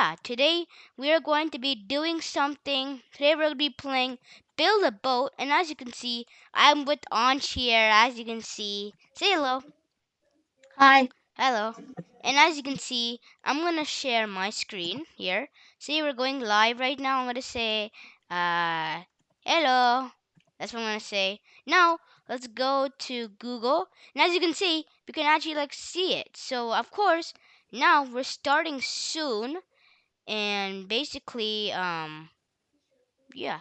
yeah, today we are going to be doing something. Today we're going to be playing Build a Boat. And as you can see, I'm with Ansh here. As you can see, say hello. Hi. Hello. And as you can see, I'm going to share my screen here. See, we're going live right now. I'm going to say, uh, hello. That's what I'm going to say. Now, let's go to Google. And as you can see, we can actually like see it. So, of course, now we're starting soon and basically um yeah.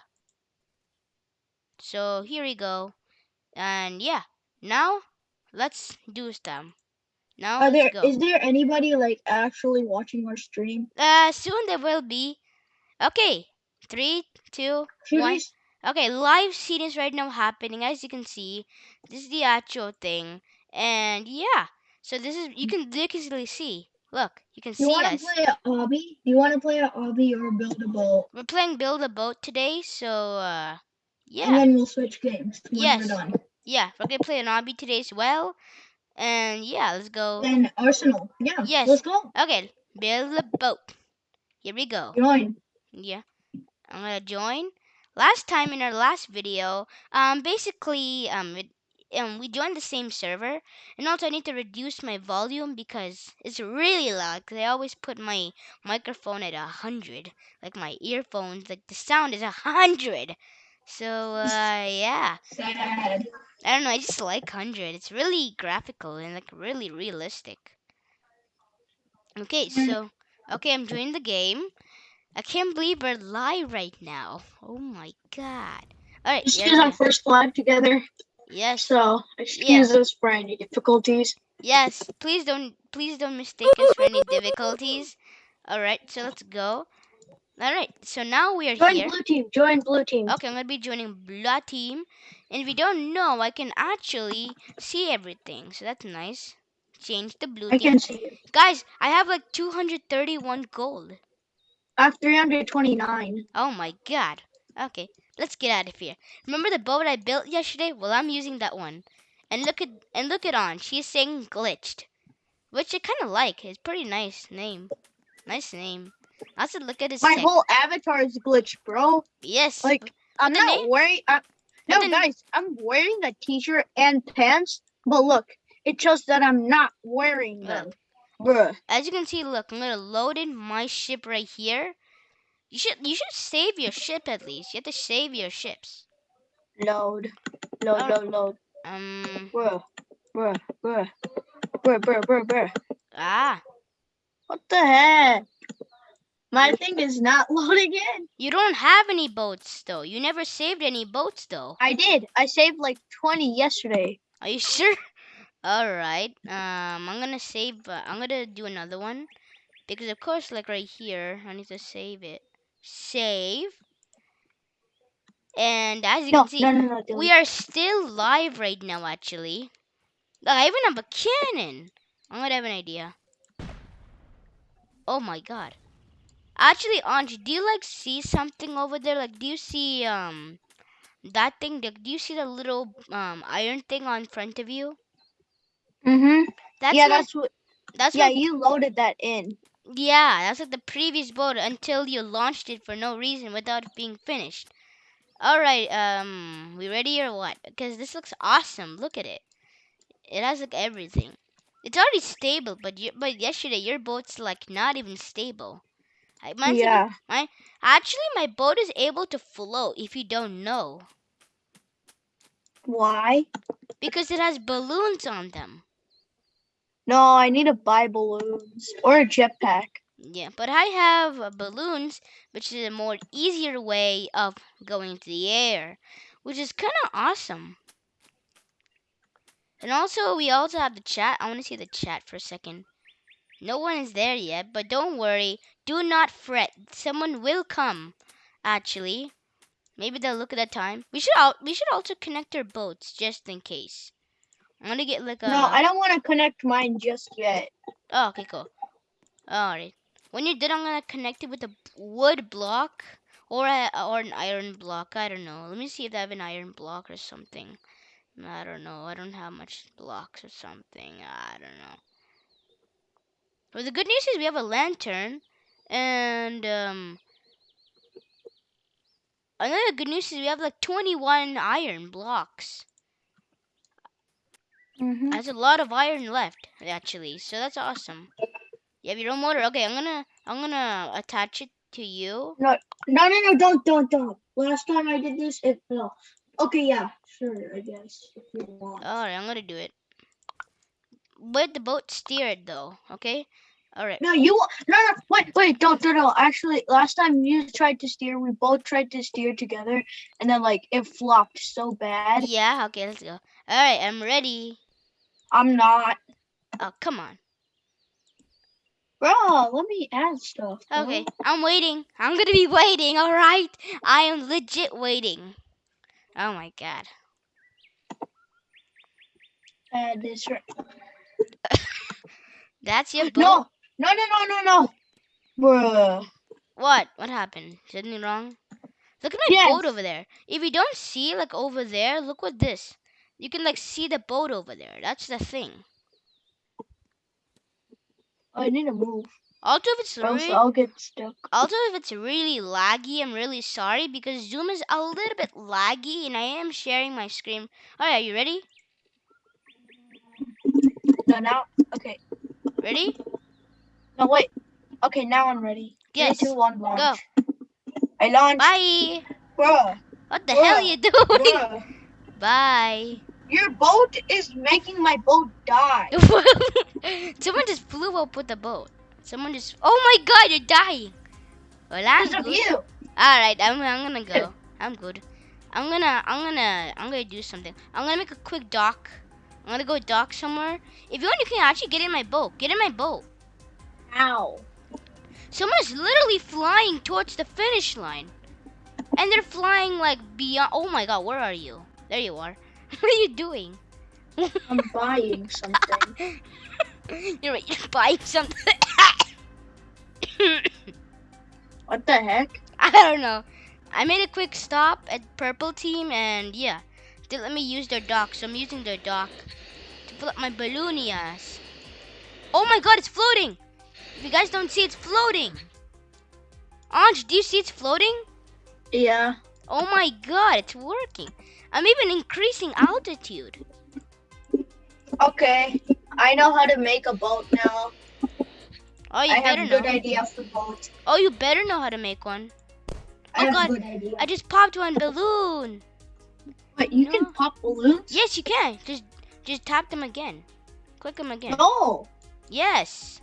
So here we go. And yeah now let's do stuff now Are there go. is there anybody like actually watching our stream? uh soon there will be. Okay three two Should one. we okay live scene is right now happening as you can see. This is the actual thing. And yeah so this is you can visually see look you can you see want to us play a obby? Do you want to play a obby or build a boat? we're playing build a boat today so uh yeah And then we'll switch games Yes. Yeah, we're gonna play an obby today as well. And yeah, let's go. Then Arsenal. Yeah. Yes. Let's go. Okay, build a boat. Here we go. Join. Yeah, I'm gonna join. Last time in our last video, um, basically, um, it, um, we joined the same server, and also I need to reduce my volume because it's really loud. Cause I always put my microphone at a hundred, like my earphones, like the sound is a hundred. So uh, yeah. I don't know. I just like hundred. It's really graphical and like really realistic. Okay, so okay, I'm joining the game. I can't believe we're live right now. Oh my god! All right, This is our first live together, Yes, so excuse us for any difficulties. yes. Please don't, please don't mistake us for any difficulties. All right, so let's go. All right, so now we are Join here. blue team. Join blue team. Okay, I'm gonna be joining blue Team, and if you don't know, I can actually see everything, so that's nice. Change the blue I team. can see you. Guys, I have like 231 gold. I have 329. Oh my god. Okay, let's get out of here. Remember the boat I built yesterday? Well, I'm using that one. And look at and look at on. She's saying glitched, which I kind of like. It's pretty nice name. Nice name. Also, look at his My tech. whole avatar is glitched, bro. yes. like, I'm not name- wearing. I, uh, but no, the- guys, I'm wearing a t-shirt and pants, but look, it shows that I'm not wearing them. Bruh. as you can see, look, I'm gonna load in my ship right here. You should you should save your ship at least. You have to save your ships. Load. Load, Oh. load, load. Um. Bruh. Bruh. Bruh. Bruh, bruh, bruh, bruh. Ah. What the heck? My thing is not loading in. You don't have any boats though. You never saved any boats though. I did. I saved like 20 yesterday. Are you sure? All right. Um, I'm gonna save. Uh, I'm gonna do another one because of course, like right here, I need to save it. Save. And as you No, can see, no, no, no. Dylan. we are still live right now. Actually, Look, I even have a cannon. I'm gonna have an idea. Oh my god. Actually, Anj, do you like see something over there? Like, do you see um that thing? Like, do you see the little um iron thing on front of you? Mm-hmm. That's yeah, my, that's what. that's yeah, my you loaded that in. Yeah, that's like the previous boat until you launched it for no reason without it being finished. Alright, um, we ready or what? Because this looks awesome. Look at it. It has like everything. It's already stable, but you, but yesterday your boat's like not even stable. I, mine's yeah. actually, my boat is able to float. If you don't know, Why? because it has balloons on them. No, I need to buy balloons or a jetpack. Yeah, but I have uh, balloons, which is a more easier way of going to the air, which is kind of awesome. And also, we also have the chat. I want to see the chat for a second. No one is there yet, but don't worry. Do not fret. Someone will come. Actually, maybe they'll look at the time. We should al- we should also connect our boats just in case. I'm gonna get like a. No, I don't want to connect mine just yet. Oh, okay, cool. Alright. When you're done, I'm gonna connect it with a wood block or a, or an iron block. I don't know. Let me see if I have an iron block or something. I don't know. I don't have much blocks or something. I don't know. But the good news is we have a lantern, And um, another good news is we have like 21 iron blocks. Mm-hmm. There's a lot of iron left actually, so that's awesome. You have your own motor. Okay, I'm gonna I'm gonna attach it to you. No, no, no, no! don't, don't, don't. Last time I did this, it fell. Okay, yeah, sure, I guess. If you want. Alright, I'm gonna do it. But the boat steer it though, okay? Alright. No, you no no wait wait don't don't no actually last time you tried to steer we both tried to steer together and then like it flopped so bad. Yeah, okay, let's go. Alright, I'm ready. I'm not. Oh, come on. Bro, let me add stuff. bro. Okay, I'm waiting. I'm gonna be waiting, alright? I am legit waiting. Oh my god. Add this right. That's your boat? No, no, no, no, no, no. Bruh. What? What happened? Is anything wrong? Look at my Yes. boat over there. If you don't see, like, over there, look what this. You can, like, see the boat over there. That's the thing. I need to move. Also, if it's really, I'll get stuck. also if it's really laggy, I'm really sorry because Zoom is a little bit laggy, and I am sharing my screen. Alright, are you ready? No, now. Okay. Ready? No, wait. Okay, now I'm ready. Three, Yes. two, one, launch. Go. I launched. Bye. Bruh. What the hell are you doing? Bruh. Bye. Your boat is making my boat die. Someone just flew up with the boat. Someone just. Oh my God! You're dying. Well, I'm Because of good. you. All right, I'm. I'm gonna go. I'm good. I'm gonna. I'm gonna. I'm gonna do something. I'm gonna make a quick dock. I'm gonna go dock somewhere. If you want, you can actually get in my boat. Get in my boat. Ow. Someone's literally flying towards the finish line, and they're flying like beyond. Oh my God! Where are you? There you are. What are you doing? I'm buying something. You're right. You're buying something. What the heck? I don't know. I made a quick stop at Purple Team, and yeah, they let me use their dock, so I'm using their dock to fill up my ballonias. Oh my god, it's floating! If you guys don't see, it's floating. Anj, do you see it's floating? Yeah. Oh my god, it's working. I'm even increasing altitude. Okay. I know how to make a boat now. Oh, you I have better a good know. idea for boats. Oh, you better know how to make one. I Oh, have God. a good idea. I just popped one balloon. Wait, you No. can pop balloons? Yes, you can. Just, just tap them again. Click them again. No. Yes.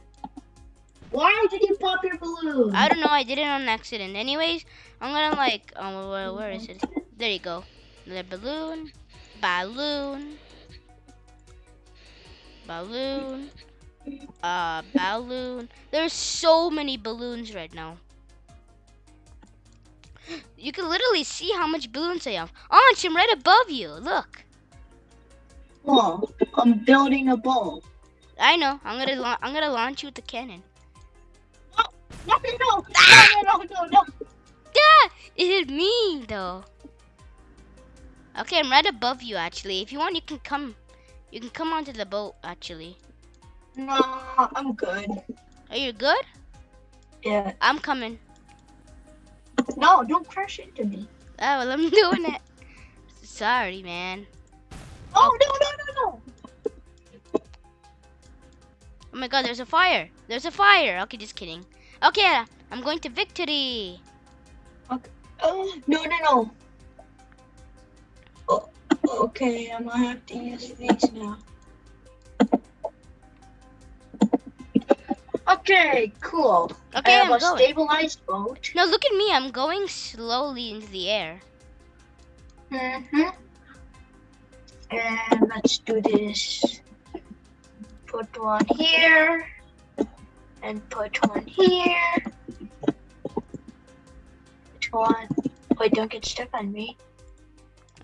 Why did you pop your balloon? I don't know. I did it on accident. Anyways, I'm gonna like. Um, oh, where, where is it? There you go. The balloon, balloon, balloon, uh, balloon. There's so many balloons right now. You can literally see how much balloons I have. Anch, I'm right above you. Look. Oh, I'm building a ball. I know. I'm gonna. I'm gonna launch you with the cannon. No, no, no, no, no, no, no. Yeah, it hit me though. Okay, I'm right above you actually. If you want, you can come. You can come onto the boat actually. No, I'm good. Are you good? Yeah. I'm coming. No, don't crash into me. Oh, well, I'm doing it. Sorry, man. Oh, no, no, no, no. Oh my God, there's a fire. There's a fire. Okay, just kidding. Okay, I'm going to victory. Oh, no, no, no. Okay, I'm gonna have to use these now. Okay, cool. Okay, I have I'm a going. stabilized boat. No, look at me. I'm going slowly into the air. Mm-hmm. And let's do this. Put one here. And put one here. Put one. Wait, don't get stuck on me.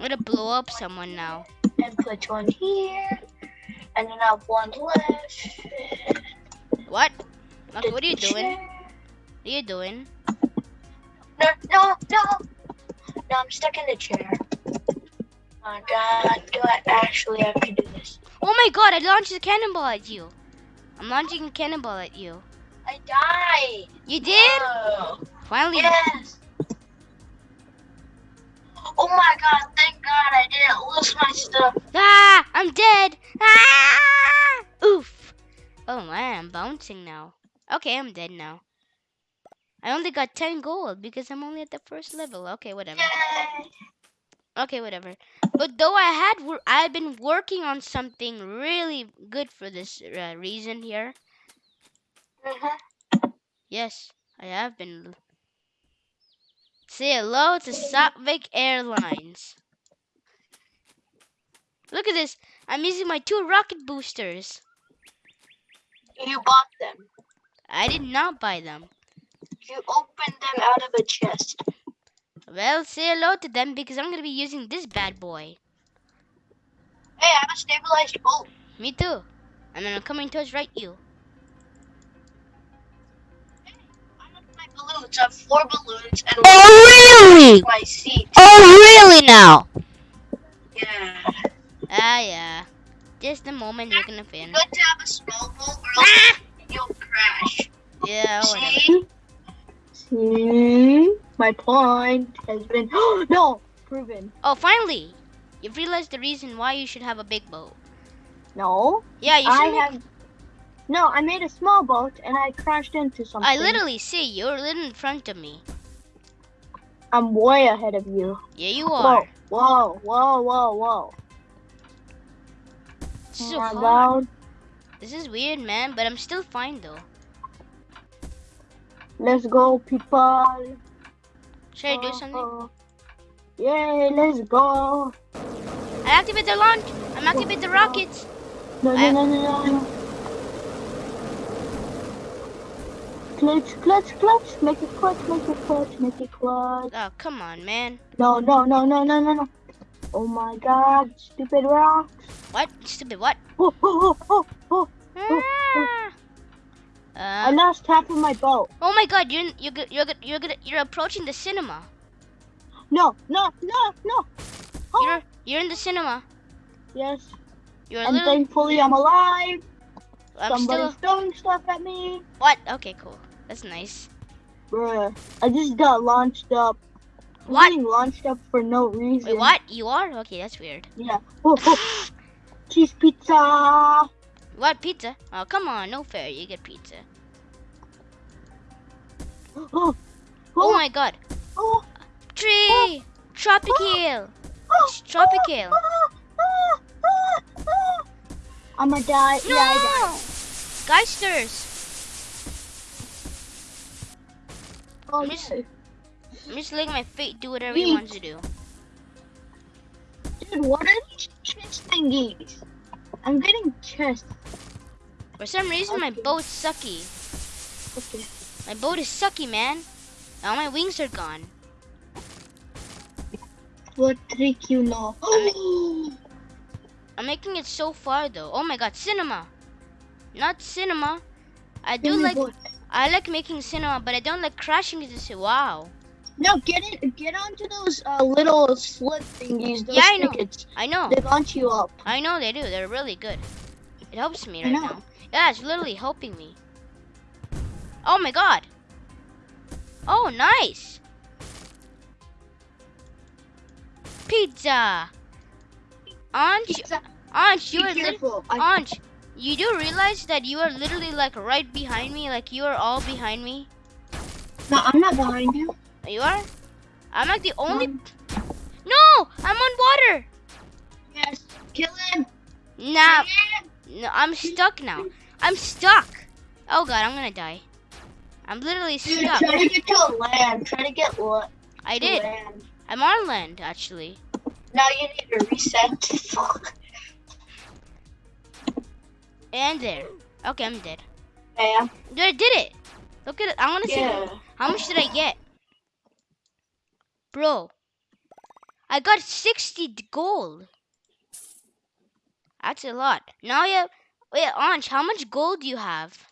I'm gonna blow up someone now. And put one here. And then I have one left. What? What are you doing? What are you doing? No, no, no. No, I'm stuck in the chair. Oh my god, do I actually have to do this? Oh my God! I launched a cannonball at you. I'm launching a cannonball at you. I died. You did? Finally. Yes. Oh my god, thank god I didn't lose my stuff. Ah, I'm dead. Ah! Oof. Oh man, I'm bouncing now. Okay, I'm dead now. I only got 10 gold because I'm only at the first level. Okay, whatever. Okay, whatever. But though I had, I've been working on something really good for this uh, reason here. Mhm. Yes, I have been. Say hello to Sopvik Airlines. Look at this. I'm using my two rocket boosters. You bought them. I did not buy them. You opened them out of a chest. Well, say hello to them because I'm gonna be using this bad boy. Hey, I have a stabilized boat. Me too. And then I'm coming towards right you. Hey, I have my balloons. I have four balloons and Oh really? my seat. Oh really now? Yeah. Ah yeah. Just the moment you're gonna fin. Good to have a small boat or else you'll crash. Yeah, whatever. See? See? My point has been no proven. Oh, finally! You've realized the reason why you should have a big boat. No, Yeah, you I should. make- have. No, I made a small boat and I crashed into something. I literally see you. You're little in front of me. I'm way ahead of you. Yeah, you are. Whoa, whoa, whoa, whoa, whoa. It's so hard. God. This is weird, man, but I'm still fine though. Let's go, people. Should I do something? Uh-huh. Oh, Yay, let's go. I activate the launch. I'm activate the rockets. No, no, no, no, no. Clutch, clutch, clutch. Make it clutch, make it clutch, make it clutch. Oh, come on, man. No, no, no, no, no, no, no. Oh my god, stupid rocks. What? Stupid what? Oh, oh, oh, oh, oh. Ah. I Uh, lost half of my boat. oh my God! You're you're you're you're gonna you're approaching the cinema. No, no, no, no. Oh, You're you're in the cinema. yes, You're and literally. thankfully I'm alive. I'm Somebody's still. throwing stuff at me. What? Okay, cool. That's nice. Bruh, I just got launched up. I'm What? getting launched up for no reason. Wait, what? You are? Okay, that's weird. Yeah. Oh, oh. Cheese pizza. What pizza? Oh, come on, no fair. You get pizza. Oh, oh, Oh my God! oh, Tree! Oh. Tropical! oh, oh. tropical. oh, oh, oh. I'ma die. No! Yeah, I. Geisters! Oh, Miss- yeah. I'm just letting my fate do whatever he wants to do. Dude, what are these chest thingies? I'm getting chests. For some reason, my Okay. boat's sucky. Okay. My boat is sucky, man. All my wings are gone. What trick you know? I'm making it so far though. Oh my god, cinema! Not cinema. I do like? I like making cinema, but I don't like crashing into wow. No, get it. Get onto those uh, little slip thingies. Those Yeah, I know. tickets. I know. They launch you up. I know they do. They're really good. It helps me right now. Yeah, it's literally helping me. Oh my god. Oh, nice. Pizza. Anj, Pizza. Anj, Be you are careful. Anj, you do realize that you are literally like right behind me, like you are all behind me. no, I'm not behind you. You are? I'm like the only. Um, No, I'm on water. yes. Kill him. Nah, no, I'm stuck now. I'm stuck. Oh god, I'm gonna die. I'm literally Dude, stuck. try to get to land. Try to get lo- I did. land. I'm on land actually. Now you need to reset. Fuck. And there. Okay, I'm dead. Yeah. Dude, I did it. Look at it. I wanna see. Yeah. How much did I get? Bro. I got 60 gold. That's a lot. Now you have. Wait, Anj, how much gold do you have?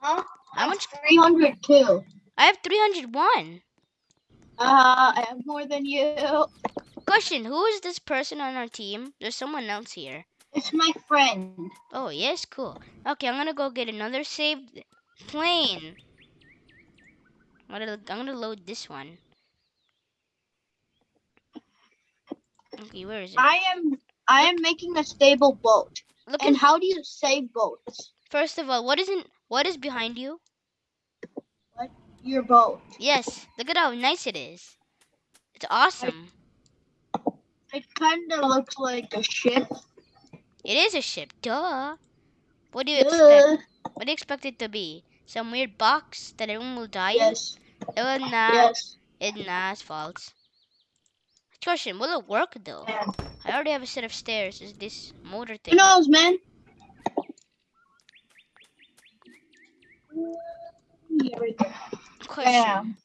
Huh? How much? 302. I have 301. Uh, I have more than you. Question Who is this person on our team? There's someone else here. It's my friend. Oh, yes, cool. Okay, I'm gonna go get another saved plane. I'm gonna, I'm gonna load this one. Okay, where is it? I am I am making a stable boat. Look And how do you save boats? first of all, what isn't, what is behind you? What? Your boat. Yes, look at how nice it is. It's awesome. It kind of looks like a ship. It is a ship, duh. What do you expect? What do you expect it to be? Some weird box that everyone will die yes. in? Oh, nah. Yes. It's nah, it's false. Question, will it work though? Man. I already have a set of stairs. Is this motor Who thing? knows, man? Yeah. Question, Bam.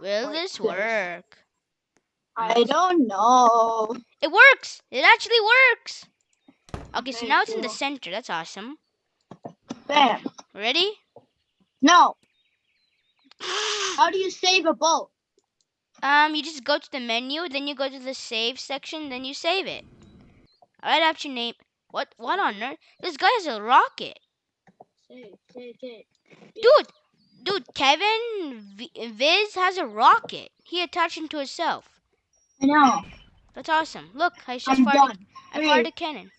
will this work? I don't know. It works! It actually works! Okay, so Okay, now it's in the center. That's awesome. Bam. Ready? No. How do you save a boat? Um, you just go to the menu, then you go to the save section, then you save it. Write out your name. What? What on earth? This guy has a rocket, Save, save, save. dude. Dude, Kevin v- Viz has a rocket. He attached it to himself. I know. That's awesome. Look, I just I'm fired. done. A, I fired a cannon.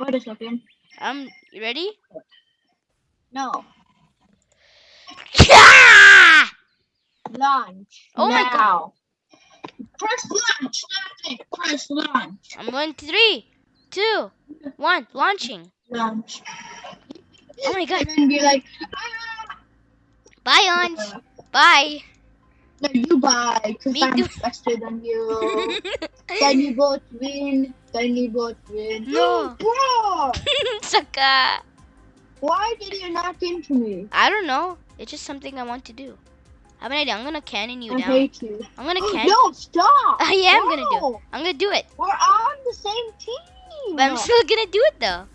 Wait a second. Um, you ready? No. Launch. Oh my God. Press launch. Nothing. Press launch. I'm going three, two, one, launching. Launch. Oh my god. And be like, ah. Bye, Ons. Bye. No, you buy, because I'm faster than you. then you both win. Then you both win. No. Bro, Saka. why did you knock into me? I don't know. It's just something I want to do. I have an idea. I'm gonna cannon you I down. hate you. I'm gonna cannon. no, stop. I am gonna do it. I'm gonna do it. We're on the same team. But I'm still gonna do it though.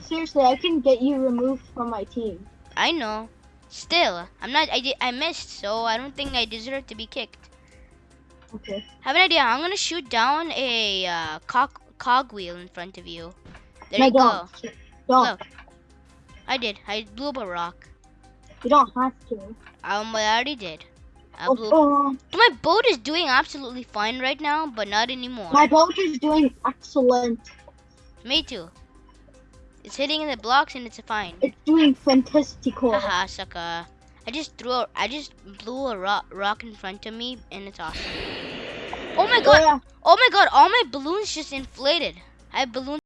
Seriously, I can get you removed from my team. I know. Still, I'm not. I did. I missed, so I don't think I deserve to be kicked. Okay. Have an idea. I'm gonna shoot down a uh, cog cogwheel in front of you. There no, you go. don't. Don't. Look. I did. I blew up a rock. You don't have to. Um, I already did. I Oh, blew. oh, My boat is doing absolutely fine right now, but not anymore. my boat is doing excellent. Me too. It's hitting the blocks and it's fine. It's doing fantastical. Haha, sucker. I just threw. A, I just blew a rock, rock in front of me, and it's awesome. Oh my god! Yeah. Oh my god! All my balloons just inflated. I have balloons.